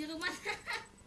di rumah.